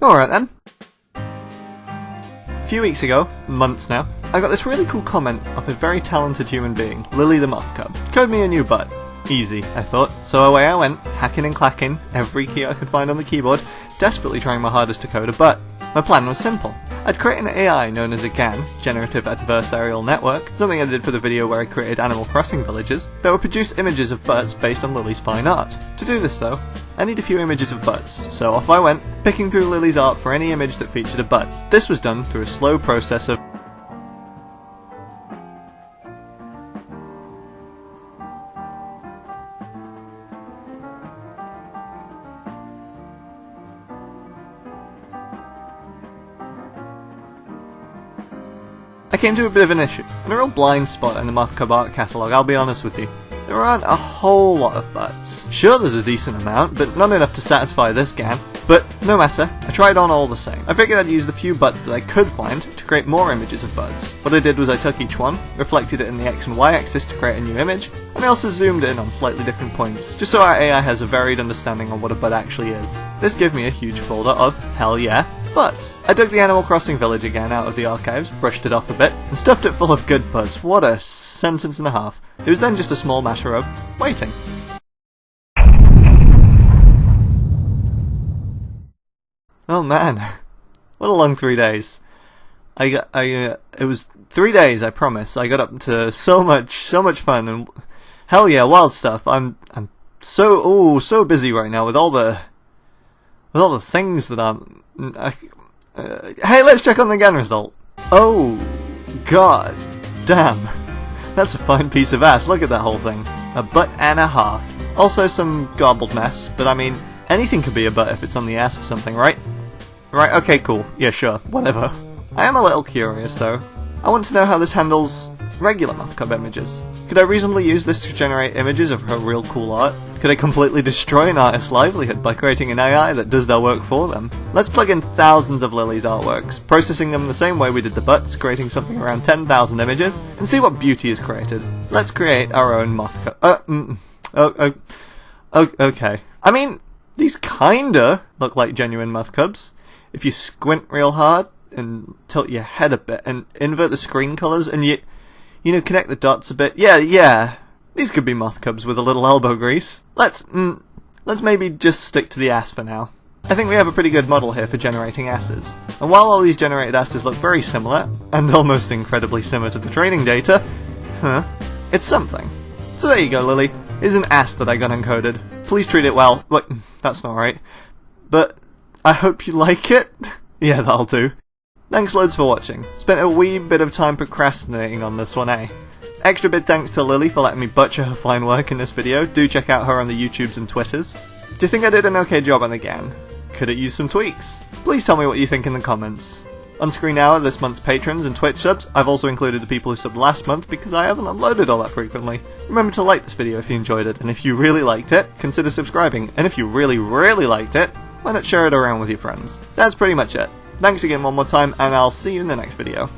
Alright then. A few weeks ago, months now, I got this really cool comment off a very talented human being, Lily the Moth Cub. Code me a new butt. Easy, I thought. So away I went, hacking and clacking every key I could find on the keyboard, desperately trying my hardest to code a butt. My plan was simple. I'd create an AI known as a GAN, Generative Adversarial Network, something I did for the video where I created Animal Crossing villages, that would produce images of butts based on Lily's fine art. To do this though, I need a few images of butts, so off I went, picking through Lily's art for any image that featured a butt. This was done through a slow process of I came to a bit of an issue, and a real blind spot in the Moth Cub art catalogue, I'll be honest with you. There aren't a whole lot of butts. Sure, there's a decent amount, but not enough to satisfy this GAN. But no matter, I tried on all the same. I figured I'd use the few butts that I could find to create more images of butts. What I did was I took each one, reflected it in the X and Y axis to create a new image, and I also zoomed in on slightly different points, just so our AI has a varied understanding on what a butt actually is. This gave me a huge folder of, hell yeah, butts. I dug the Animal Crossing village again out of the archives, brushed it off a bit, and stuffed it full of good butts. What a sentence and a half. It was then just a small matter of waiting. Oh man, what a long three days. I got, I, uh, it was three days, I promise. I got up to so much, so much fun, and hell yeah, wild stuff. I'm, I'm so, oh, so busy right now with all the, with all the things that I'm, uh, hey, let's check on the GAN result. Oh, god, damn. That's a fine piece of ass, look at that whole thing. A butt and a half. Also some garbled mess, but I mean, anything could be a butt if it's on the ass of something, right? Right, okay, cool. Yeah, sure, whatever. I am a little curious, though. I want to know how this handles regular Mothcub images. Could I reasonably use this to generate images of her real cool art? Could I completely destroy an artist's livelihood by creating an AI that does their work for them? Let's plug in thousands of Lily's artworks, processing them the same way we did the butts, creating something around 10,000 images, and see what beauty is created. Let's create our own Mothcub. Uh, mm, oh, oh, oh, okay. I mean, these kinda look like genuine Mothcubs. If you squint real hard and tilt your head a bit and invert the screen colors and you, you know, connect the dots a bit. Yeah, yeah. These could be Mothcubs with a little elbow grease. Let's, mm, let's maybe just stick to the ass for now. I think we have a pretty good model here for generating asses. And while all these generated asses look very similar, and almost incredibly similar to the training data, huh, it's something. So there you go, Lily. Is an ass that I got encoded. Please treat it well. Wait, that's not right. But I hope you like it. yeah, that'll do. Thanks loads for watching. Spent a wee bit of time procrastinating on this one, eh? Extra big thanks to Lily for letting me butcher her fine work in this video. Do check out her on the YouTubes and Twitters. Do you think I did an okay job on the GAN? Could it use some tweaks? Please tell me what you think in the comments. On screen now are this month's patrons and Twitch subs. I've also included the people who subbed last month because I haven't uploaded all that frequently. Remember to like this video if you enjoyed it, and if you really liked it, consider subscribing, and if you really, really liked it, why not share it around with your friends? That's pretty much it. Thanks again one more time, and I'll see you in the next video.